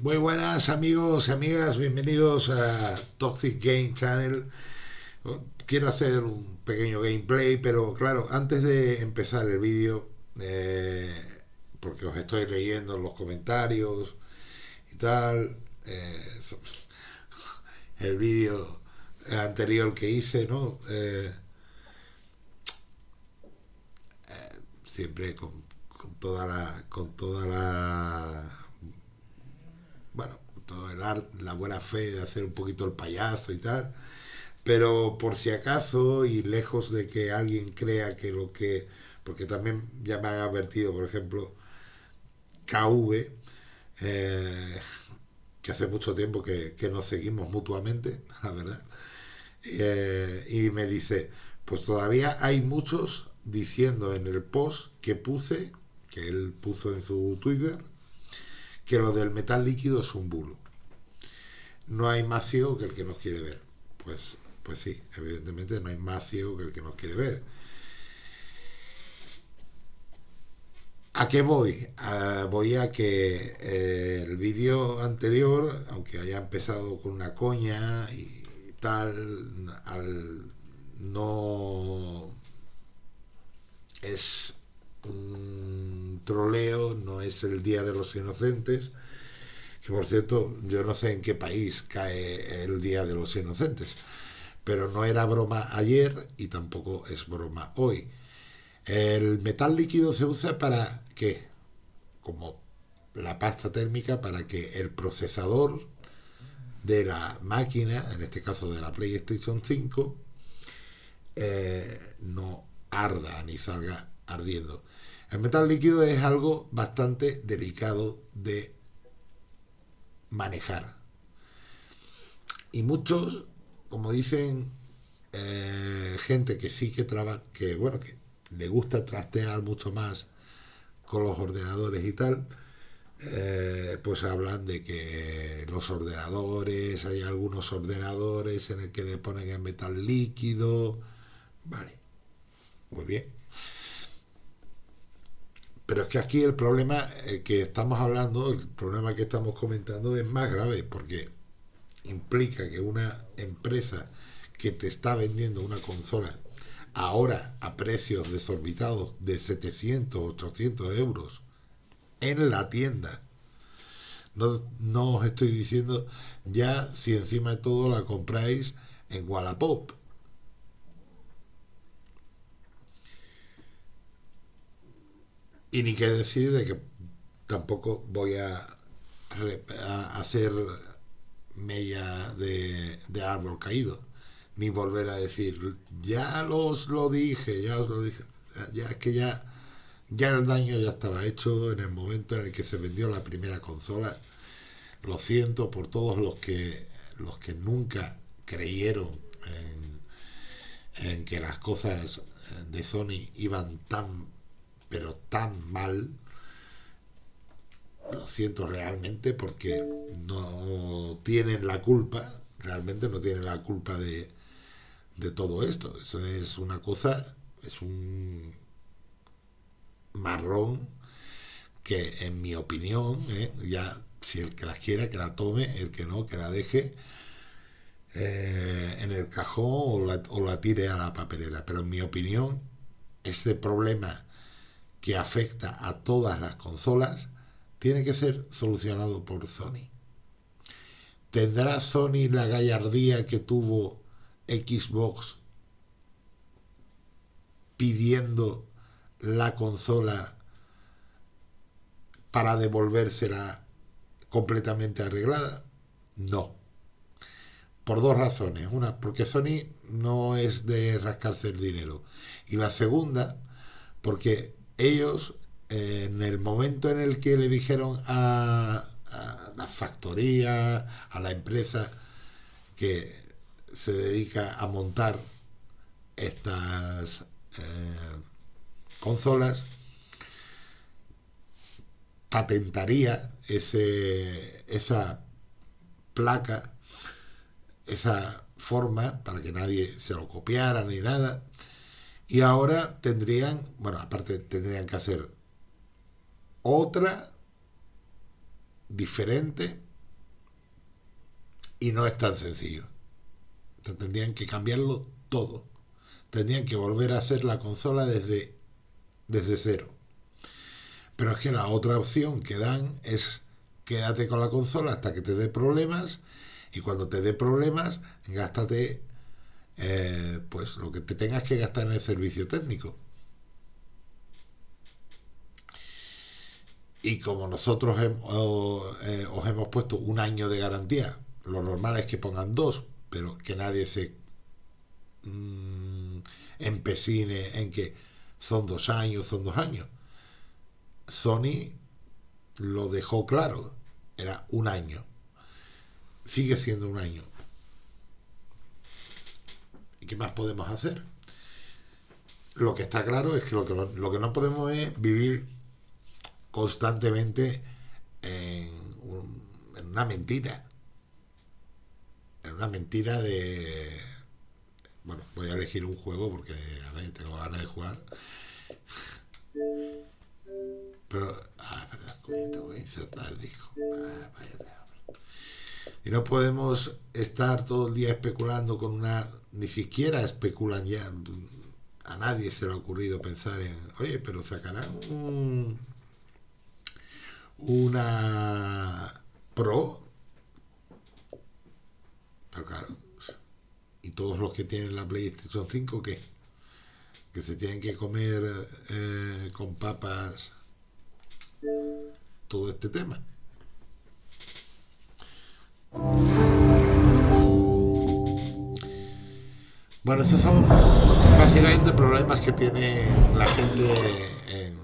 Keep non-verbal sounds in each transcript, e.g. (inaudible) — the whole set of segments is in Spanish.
Muy buenas amigos y amigas, bienvenidos a Toxic Game Channel. Quiero hacer un pequeño gameplay, pero claro, antes de empezar el vídeo, eh, porque os estoy leyendo los comentarios y tal, eh, el vídeo anterior que hice, ¿no? Eh, siempre con, con toda la con toda la bueno, todo el arte, la buena fe de hacer un poquito el payaso y tal, pero por si acaso y lejos de que alguien crea que lo que, porque también ya me han advertido, por ejemplo, KV, eh, que hace mucho tiempo que, nos seguimos mutuamente, (laughs) la verdad, eh, y me dice, pues todavía hay muchos diciendo en el post que puse, que él puso en su Twitter, que lo del metal líquido es un bulo. No hay más ciego que el que nos quiere ver. Pues, pues sí, evidentemente no hay más ciego que el que nos quiere ver. ¿A qué voy? voy a que eh, el vídeo anterior, aunque haya empezado con una coña y tal, al no es un troleo, no es el Día de los Inocentes, que por cierto, yo no sé en qué país cae el Día de los Inocentes, pero no era broma ayer y tampoco es broma hoy. El metal líquido se usa para qué? Como la pasta térmica para que el procesador de la máquina, en este caso de la PlayStation 5, eh, no arda ni salga ardiendo. El metal líquido es algo bastante delicado de manejar. Y muchos, como dicen eh, gente que sí que trabaja, que bueno, que le gusta trastear mucho más con los ordenadores y tal, eh, pues hablan de que los ordenadores, hay algunos ordenadores en el que le ponen el metal líquido, vale, muy bien. Pero es que aquí el problema eh, que estamos hablando, el problema que estamos comentando es más grave porque implica que una empresa que te está vendiendo una consola ahora a precios desorbitados de 700, 800 euros en la tienda, no, no os estoy diciendo ya si encima de todo la compráis en Wallapop Y ni qué decir de que tampoco voy a, hacer mella de, árbol caído, ni volver a decir, ya los lo dije, ya os lo dije. Ya es que ya, ya el daño ya estaba hecho en el momento en el que se vendió la primera consola. Lo siento por todos los que, los que nunca creyeron en, en que las cosas de Sony iban tan pero tan mal, lo siento realmente porque no tienen la culpa, realmente no tienen la culpa de, de todo esto. Eso es una cosa, es un marrón que en mi opinión, ¿eh? ya si el que la quiera que la tome, el que no, que la deje eh, en el cajón o la, o la tire a la papelera. Pero en mi opinión, este problema que afecta a todas las consolas tiene que ser solucionado por Sony. ¿Tendrá Sony la gallardía que tuvo Xbox pidiendo la consola para devolvérsela completamente arreglada? No. Por dos razones. Una, porque Sony no es de rascarse el dinero. Y la segunda, porque ellos, en el momento en el que le dijeron a, la factoría, a la empresa que se dedica a montar estas eh, consolas, patentaría ese, esa placa, esa forma para que nadie se lo copiara ni nada y ahora tendrían, bueno, aparte tendrían que hacer otra diferente Y no es tan sencillo. tendrían que cambiarlo todo. Tendrían que volver a hacer la consola desde, desde cero. Pero es que la otra opción que dan es quédate con la consola hasta que te dé problemas y cuando te dé problemas, gástate eh, pues lo que te tengas que gastar en el servicio técnico. Y como nosotros eh, os hemos puesto un año de garantía, lo normal es que pongan dos, pero que nadie se mm, empecine en que son dos años, son dos años. Sony lo dejó claro, era un año. Sigue siendo un año. ¿Y qué más podemos hacer? Lo que está claro es que lo que, lo que no podemos es vivir constantemente en, una mentira. En una mentira de... Bueno, voy a elegir un juego porque a ver, tengo ganas de jugar. Pero... Ah, verdad, tengo que insertar el disco. Ah, y no podemos estar todo el día especulando con una... Ni siquiera especulan ya. A nadie se le ha ocurrido pensar en, oye, pero sacarán un una Pro, pero claro, y todos los que tienen la PlayStation 5, ¿qué? Que se tienen que comer eh, con papas todo este tema. Bueno, esos son básicamente problemas que tiene la gente en,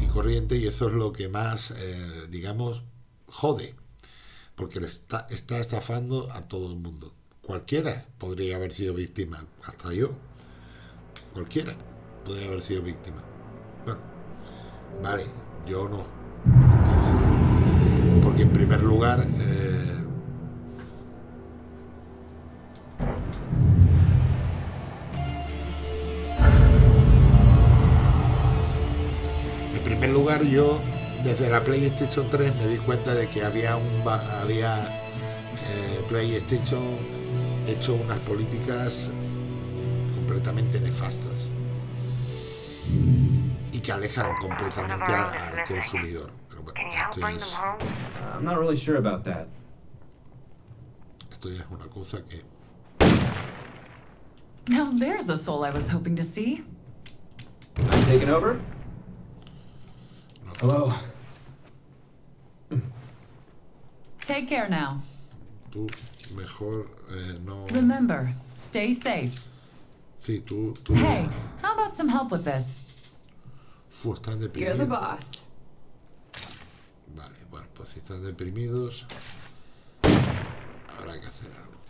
y corriente y eso es lo que más, eh, digamos, jode, porque le está, está estafando a todo el mundo. Cualquiera podría haber sido víctima, hasta yo. Cualquiera podría haber sido víctima. Bueno, vale, yo no. Porque, en primer lugar... Eh, lugar, yo desde la PlayStation 3 me di cuenta de que había un había eh, PlayStation hecho unas políticas completamente nefastas y que alejan completamente al, consumidor. Pero bueno, esto es, I'm not really sure about that. Esto ya es una cosa que. Now there's a soul I was hoping to see. I'm taking over. Hello. Take care now. Tú mejor eh, no. Remember, stay safe. Sí, tú, tú. Hey, how about some help with this? Fu, están deprimidos. You're the boss. Vale, bueno, pues si están deprimidos, habrá que hacer algo.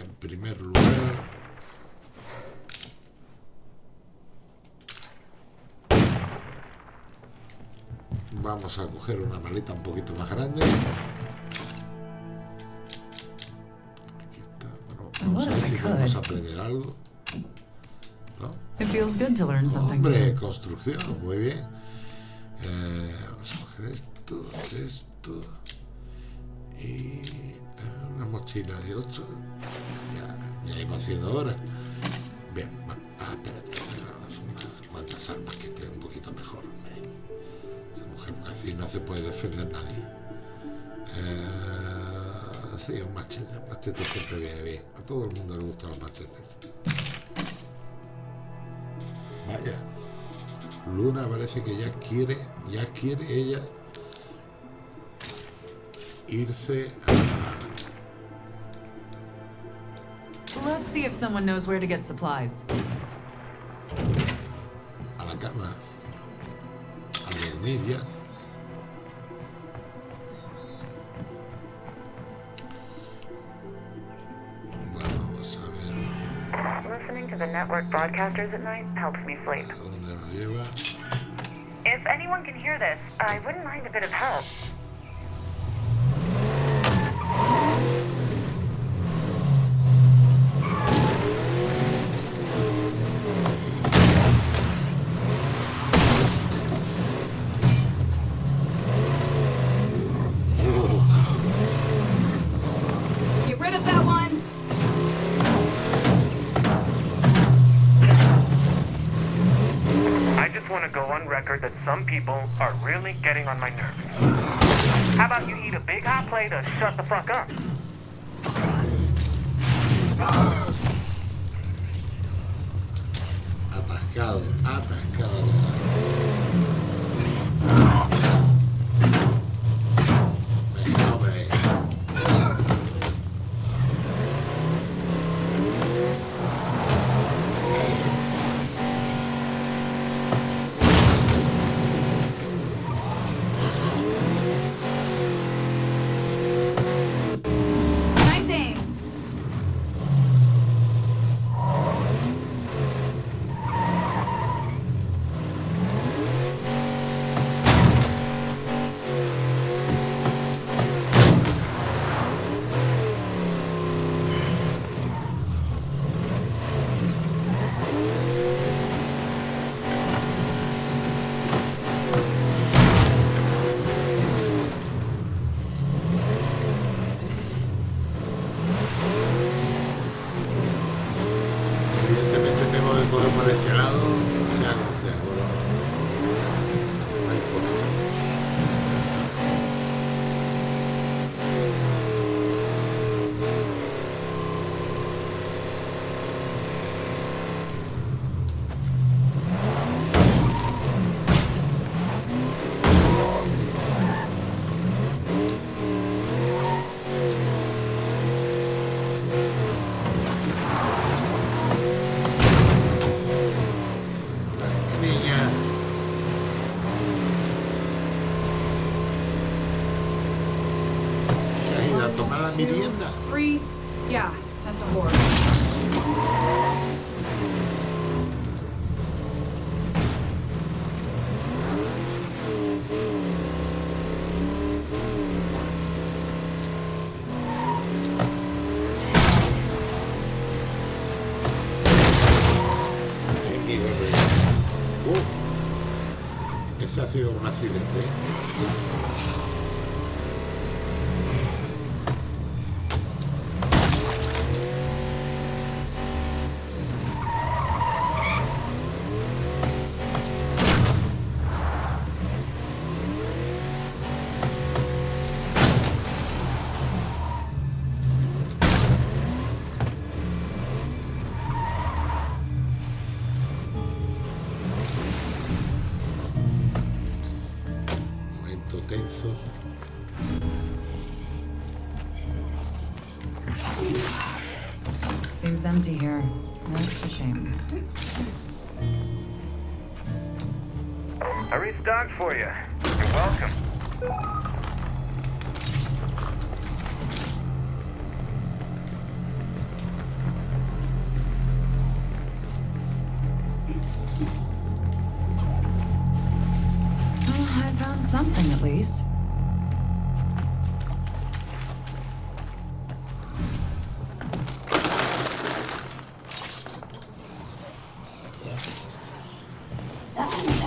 En primer lugar. Vamos a coger una maleta un poquito más grande. Aquí está. Bueno, vamos a ver si podemos aprender algo. ¿No? Hombre, construcción, muy bien. Eh, vamos a coger esto, esto. Y eh, una mochila de 8. Ya, ya iba haciendo ahora. Machete siempre viene bien. A todo el mundo le gustan los machetes. Vaya. Luna parece que ya quiere, ya quiere ella irse a... Let's see if someone knows where to get supplies. A la cama. A dormir ya. Network broadcasters at night helps me sleep. If anyone can hear this, I wouldn't mind a bit of help. People are really getting on my nerves. How about you eat a big hot plate or shut the fuck up? Lado, sido un accidente. Empty here. That's a shame. I restocked for you. You're welcome. Muy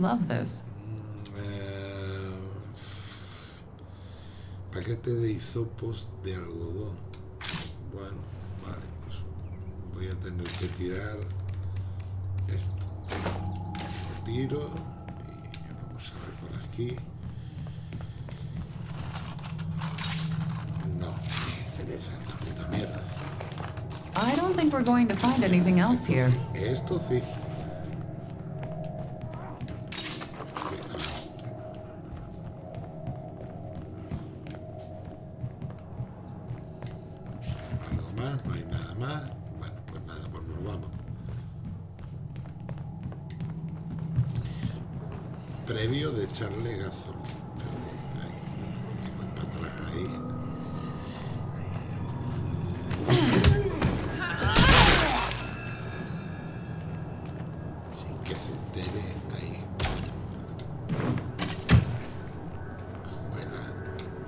love this. Eh, paquete de hisopos de algodón. Bueno, vale, pues voy a tener que tirar esto. Lo tiro y vamos a ver por aquí. No, me interesa esta puta mierda. I don't think we're going to find anything else here. Esto sí. Que se entere ahí.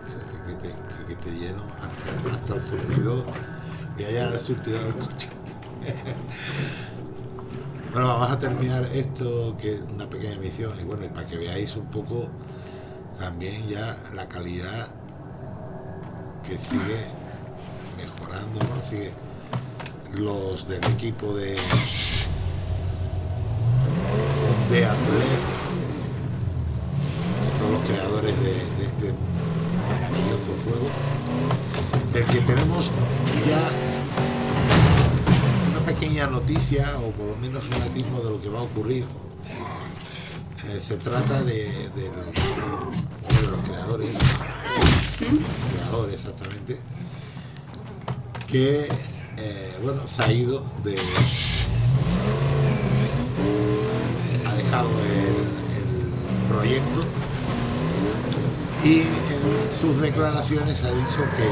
Espérate que te, que, te lleno hasta, hasta el surtidor. Voy a llenar el surtidor al coche. (laughs) bueno, vamos a terminar esto, que es una pequeña misión. Y bueno, y para que veáis un poco también ya la calidad que sigue mejorando, ¿no? Sigue los del equipo de de Atlet, que son los creadores de, este maravilloso juego, del que tenemos ya una pequeña noticia, o por lo menos un atismo de lo que va a ocurrir. Eh, se trata de, de, de los creadores, creadores exactamente, que eh, bueno, se ha ido de, ha dejado el, el proyecto y en sus declaraciones ha dicho que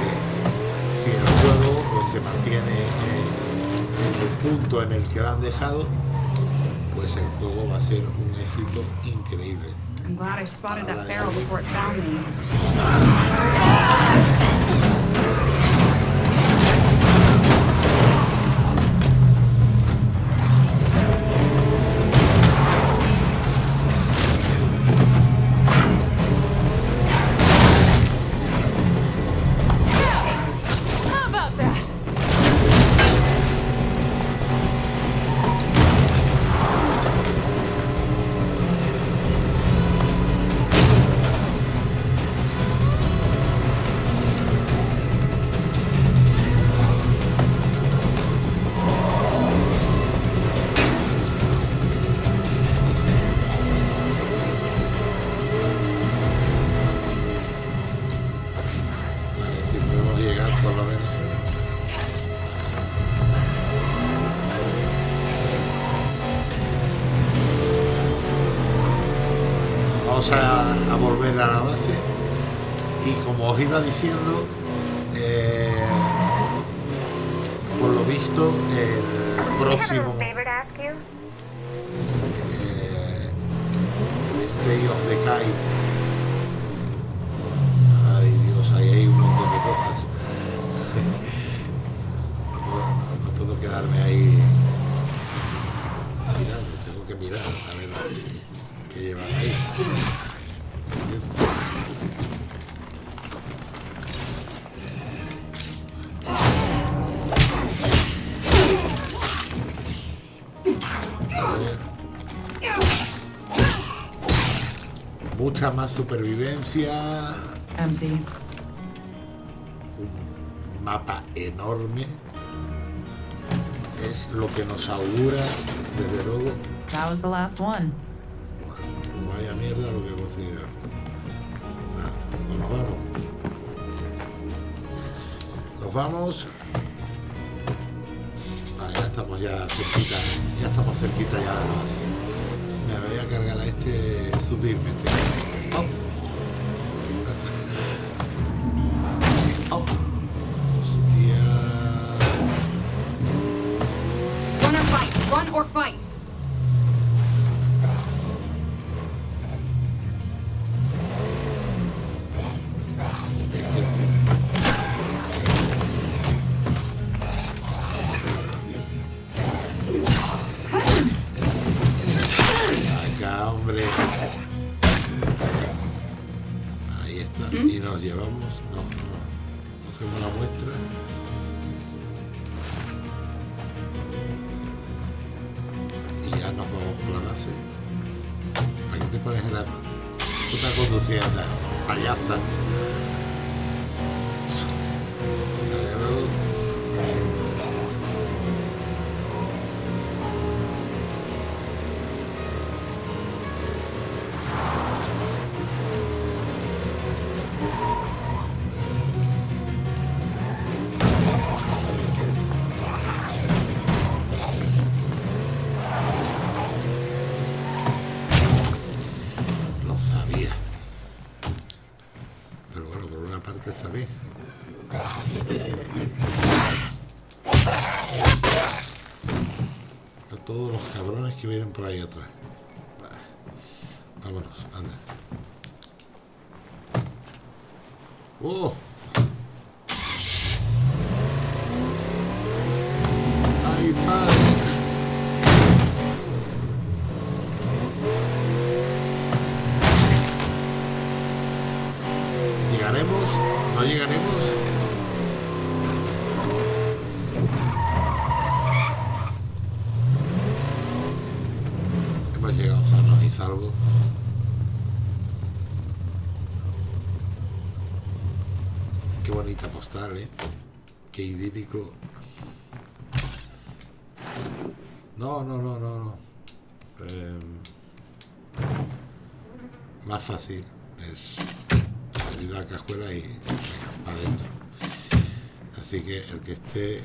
si el juego pues, se mantiene en el punto en el que lo han dejado, pues el juego va a ser un éxito increíble. I'm glad I spotted that barrel before it found me. Vamos a, a volver a la base. Y como os iba diciendo, eh, por lo visto el próximo eh, State of Decay ay Dios ahí hay un montón de cosas. (laughs) No puedo, no- no puedo quedarme ahí. Mirando tengo que mirar a ver ahí mucha más supervivencia Empty. un mapa enorme es lo que nos augura desde luego That was the last one. Mierda lo que consigue hacer. Nada pues nos vamos. Nos vamos. Ah, ya estamos ya cerquita ya estamos cerquita ya de base. Me voy a cargar a este sutilmente por ahí atrás. Vámonos, anda. ¡Oh! ¡Hay! ¿Llegaremos? ¿No llegaremos? Hemos llegado Qué bonita postal, ¿eh? Qué idílico. No, no, no, no, no. Em, más fácil es abrir la cajuela y para adentro. Así que el que esté,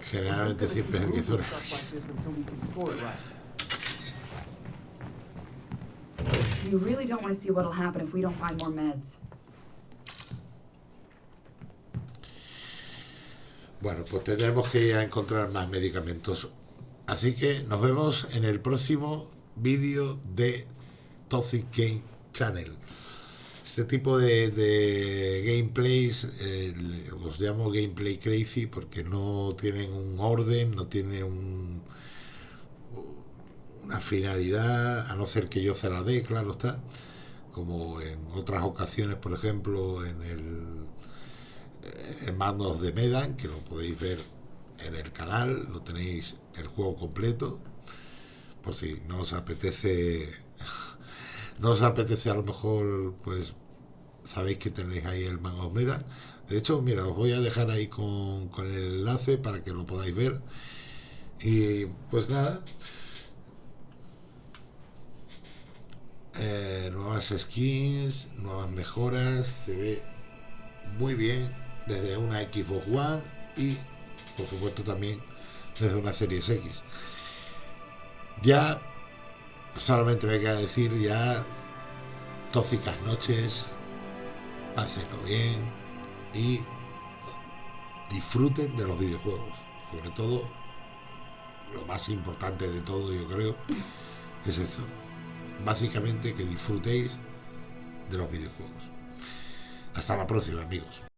generalmente siempre es el que suena. (laughs) You really don't want to see what'll happen if we don't find more meds. Bueno, pues tendremos que ir encontrar más medicamentos. Así que nos vemos en el próximo vídeo de Toxic Game Channel. Este tipo de, gameplays eh, los llamo gameplay crazy porque no tienen un orden, no tienen un, una finalidad, a no ser que yo se la dé, claro está, como en otras ocasiones, por ejemplo, en el, en Mandos de Medan, que lo podéis ver en el canal, lo tenéis el juego completo, por si no os apetece, (laughs) no os apetece a lo mejor, pues sabéis que tenéis ahí el Mango Medan. De hecho, mira, os voy a dejar ahí con, con el enlace para que lo podáis ver. Y pues nada, eh, nuevas skins, nuevas mejoras, se ve muy bien desde una Xbox One y por supuesto también desde una Series X. Ya solamente me queda decir ya tóxicas noches, pásenlo bien y disfruten de los videojuegos. Sobre todo, lo más importante de todo yo creo es eso básicamente que disfrutéis de los videojuegos. Hasta la próxima, amigos.